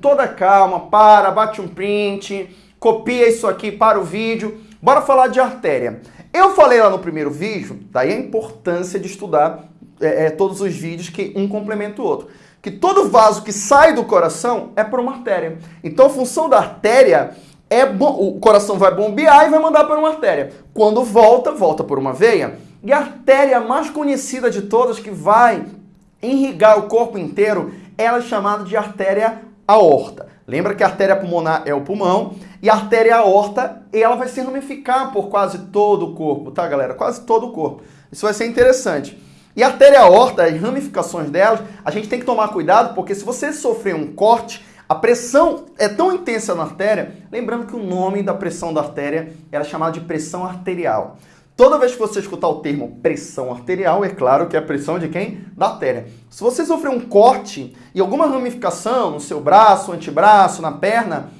toda calma, para, bate um print, copia isso aqui para o vídeo. Bora falar de artéria. Eu falei lá no primeiro vídeo, daí a importância de estudar é, é, todos os vídeos que um complementa o outro. Que todo vaso que sai do coração é por uma artéria. Então a função da artéria é o coração vai bombear e vai mandar para uma artéria. Quando volta, volta por uma veia. E a artéria mais conhecida de todas que vai irrigar o corpo inteiro, ela é chamada de artéria aorta. Lembra que a artéria pulmonar é o pulmão e a artéria aorta, ela vai se ramificar por quase todo o corpo, tá, galera? Quase todo o corpo. Isso vai ser interessante. E a artéria aorta, as ramificações delas, a gente tem que tomar cuidado, porque se você sofrer um corte, a pressão é tão intensa na artéria, lembrando que o nome da pressão da artéria era chamado de pressão arterial. Toda vez que você escutar o termo pressão arterial, é claro que é a pressão de quem? Da artéria. Se você sofrer um corte e alguma ramificação no seu braço, antebraço, na perna,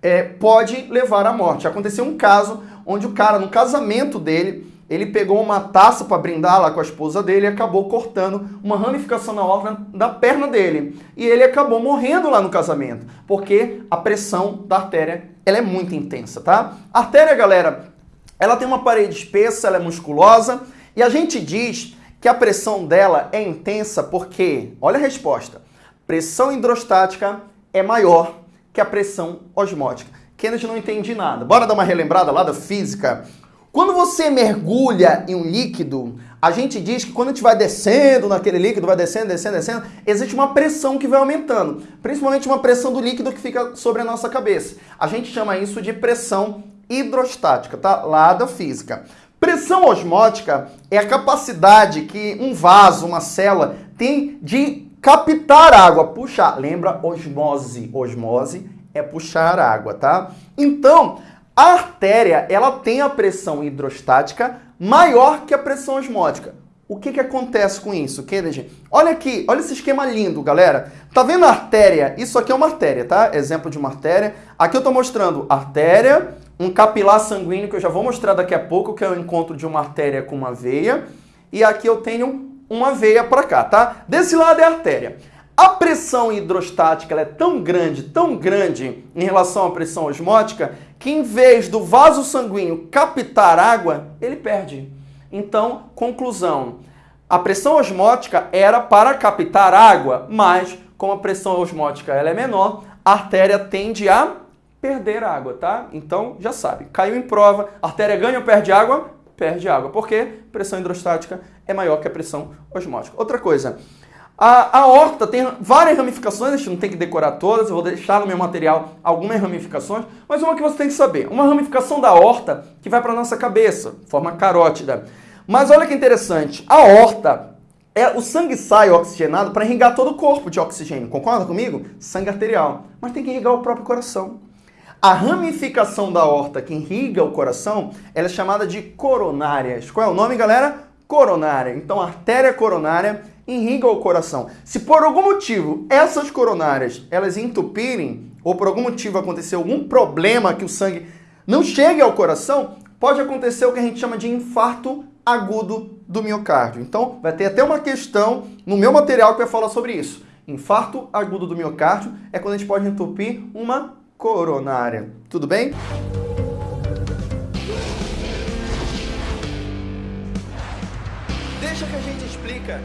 é, pode levar à morte. Aconteceu um caso onde o cara, no casamento dele, ele pegou uma taça para brindar lá com a esposa dele e acabou cortando uma ramificação na orla da perna dele. E ele acabou morrendo lá no casamento, porque a pressão da artéria ela é muito intensa, tá? Artéria, galera, ela tem uma parede espessa, ela é musculosa e a gente diz que a pressão dela é intensa porque, olha a resposta, pressão hidrostática é maior que a pressão osmótica. Kennedy não entende nada. Bora dar uma relembrada lá da física? Quando você mergulha em um líquido, a gente diz que quando a gente vai descendo naquele líquido, vai descendo, descendo, descendo, existe uma pressão que vai aumentando. Principalmente uma pressão do líquido que fica sobre a nossa cabeça. A gente chama isso de pressão hidrostática, tá? Lá da física. Pressão osmótica é a capacidade que um vaso, uma célula, tem de captar água, puxar. Lembra osmose? Osmose é puxar água, tá? Então, a artéria, ela tem a pressão hidrostática maior que a pressão osmótica. O que, que acontece com isso, Kennedy? Olha aqui, olha esse esquema lindo, galera. Tá vendo a artéria? Isso aqui é uma artéria, tá? Exemplo de uma artéria. Aqui eu tô mostrando artéria, um capilar sanguíneo que eu já vou mostrar daqui a pouco, que é o encontro de uma artéria com uma veia. E aqui eu tenho uma veia para cá, tá? Desse lado é a artéria. A pressão hidrostática é tão grande, tão grande em relação à pressão osmótica, que em vez do vaso sanguíneo captar água, ele perde. Então, conclusão, a pressão osmótica era para captar água, mas como a pressão osmótica ela é menor, a artéria tende a perder água, tá? Então, já sabe, caiu em prova, artéria ganha ou perde água? Perde água, porque pressão hidrostática é maior que a pressão osmótica. Outra coisa, a, a horta tem várias ramificações, a gente não tem que decorar todas, eu vou deixar no meu material algumas ramificações, mas uma que você tem que saber, uma ramificação da horta que vai para a nossa cabeça, forma carótida. Mas olha que interessante, a horta, é, o sangue sai oxigenado para irrigar todo o corpo de oxigênio, concorda comigo? Sangue arterial, mas tem que irrigar o próprio coração. A ramificação da horta que irriga o coração, ela é chamada de coronárias. Qual é o nome, galera? Coronária. Então, artéria coronária irriga o coração. Se por algum motivo essas coronárias elas entupirem, ou por algum motivo acontecer algum problema que o sangue não chegue ao coração, pode acontecer o que a gente chama de infarto agudo do miocárdio. Então, vai ter até uma questão no meu material que vai falar sobre isso. Infarto agudo do miocárdio é quando a gente pode entupir uma coronária. Tudo bem? Deixa que a gente explica